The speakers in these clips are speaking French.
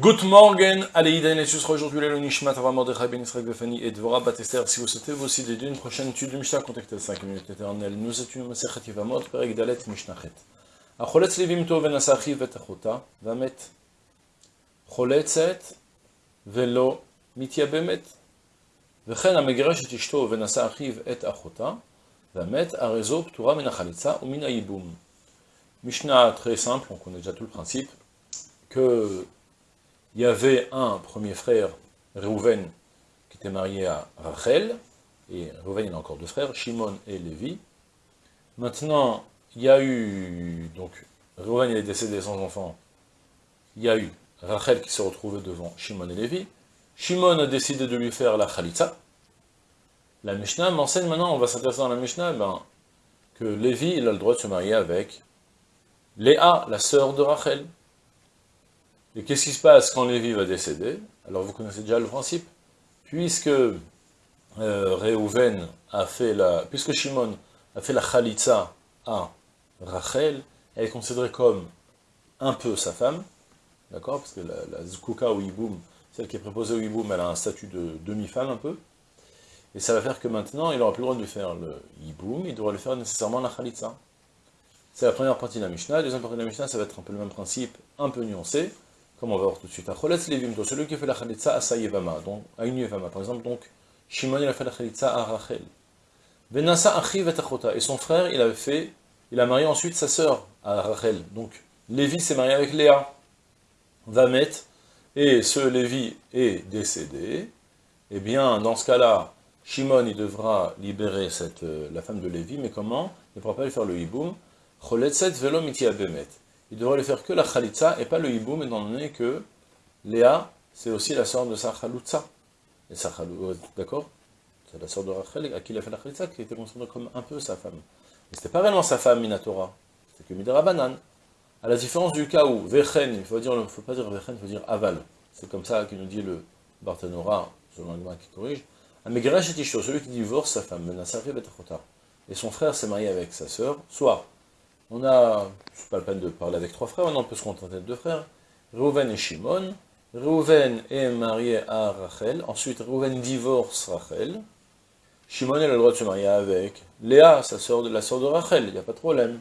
Good morning, allez, Iden et sera aujourd'hui le Nishmat Avram Mordechai Ben Israël Befani et Dvorah Batester. Si vous souhaitez vous aussi dédier une prochaine étude de Mishnah, contactez 5 minutes éternelles. Nous étudions Masechet Yivamot, Perek Dalet Mishnachet. Acholetz levim to venasachi vetachota, vamet. Choletzet velo mityabemet. וכן המגרש את אשתו ונשא אחיו את אחותה, והמת הרזו פטורה מן החליצה ומן הייבום. Mishnah très simple, on connaît déjà tout le principe, que il y avait un premier frère, Reuven, qui était marié à Rachel, et Reuven il a encore deux frères, Shimon et Lévi. Maintenant, il y a eu, donc, Reuven il est décédé sans enfant, il y a eu Rachel qui s'est retrouvée devant Shimon et Lévi, Shimon a décidé de lui faire la Khalitza. La Mishnah m'enseigne maintenant, on va s'intéresser dans la Mishnah, ben, que Lévi, il a le droit de se marier avec Léa, la sœur de Rachel. Et qu'est-ce qui se passe quand Lévi va décéder? Alors vous connaissez déjà le principe. Puisque euh, a fait la... Puisque Shimon a fait la Khalitza à Rachel, elle est considérée comme un peu sa femme, d'accord? Parce que la, la ou Iboum, celle qui est préposée au Iboum, elle a un statut de demi-femme un peu. Et ça va faire que maintenant, il n'aura plus le droit de faire le Iboum, il devra le faire nécessairement la Khalitza. C'est la première partie de la Mishnah. La deuxième partie de la Mishnah, ça va être un peu le même principe, un peu nuancé comme on va voir tout de suite. celui qui fait la chalitza à Sayevama, donc à une Yevama, par exemple, donc Shimon il a fait la chalitza à Rachel. Benassa achiv et son frère, il avait fait, il a marié ensuite sa sœur à Rachel. Donc Lévi s'est marié avec Léa, Vamet, et ce Lévi est décédé. Eh bien, dans ce cas-là, Shimon il devra libérer euh, la femme de Lévi, mais comment? Il ne pourra pas lui faire le hiboum. Choletzet velo bemet il devrait le faire que la khalitza et pas le hiboum, étant donné que Léa, c'est aussi la sœur de sa khaloutza. Et sa d'accord C'est la sœur de Rachel à qui il a fait la khalitza, qui était considérée comme un peu sa femme. Mais c'était pas réellement sa femme, Minatora. C'était que Midera Banan. À la différence du cas où Vechen, il il faut pas dire Vechen, il faut dire Aval. C'est comme ça qu'il nous dit le Barthénora, selon le qui corrige. Amegeresh et Tishto, celui qui divorce sa femme, Menasari Betachota. Et son frère s'est marié avec sa sœur, soit on a, c'est pas la peine de parler avec trois frères, on peut se contenter de deux frères, Reuven et Shimon. Reuven est marié à Rachel, ensuite Reuven divorce Rachel. Shimon a le droit de se marier avec Léa, sa soeur de, la sœur de Rachel, il n'y a pas de problème.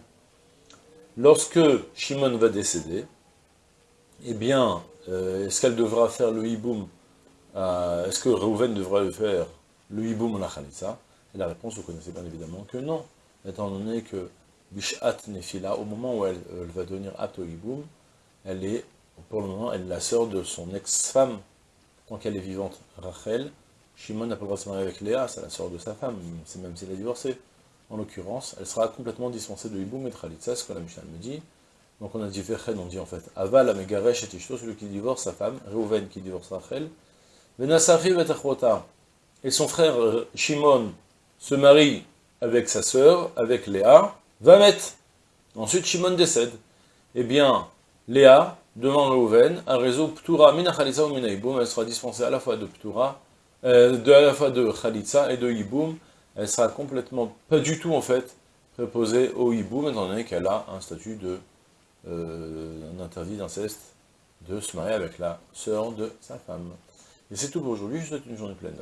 Lorsque Shimon va décéder, eh bien, euh, est-ce qu'elle devra faire le hiboum Est-ce que Reuven devra faire le hiboum la Et la réponse, vous connaissez bien évidemment que non, étant donné que Bishat Nefila, au moment où elle, va devenir Atoiboum, elle est, pour le moment, elle la sœur de son ex-femme, tant qu'elle est vivante, Rachel. Shimon n'a pas le droit de se marier avec Léa, c'est la sœur de sa femme, c'est même si elle a divorcé. En l'occurrence, elle sera complètement dispensée de Iboum et de Khalitza, ce que la Mishnah me dit. Donc on a dit on dit en fait Aval, Amegaresh et Tishto, celui qui divorce sa femme, Reuven qui divorce Rachel. Venasachiv et Et son frère euh, Shimon se marie avec sa sœur, avec Léa, va mettre. Ensuite, Shimon décède. Eh bien, Léa demande Reuven, un réseau Ptura mina Khalitza ou mina Elle sera dispensée à la fois de Ptura, euh, de, à la fois de Khalitza et de Iboum. Elle sera complètement, pas du tout en fait, préposée au Iboum, étant donné qu'elle a un statut de, euh, interdit d'inceste, de se marier avec la sœur de sa femme. Et c'est tout pour aujourd'hui, je vous souhaite une journée pleine.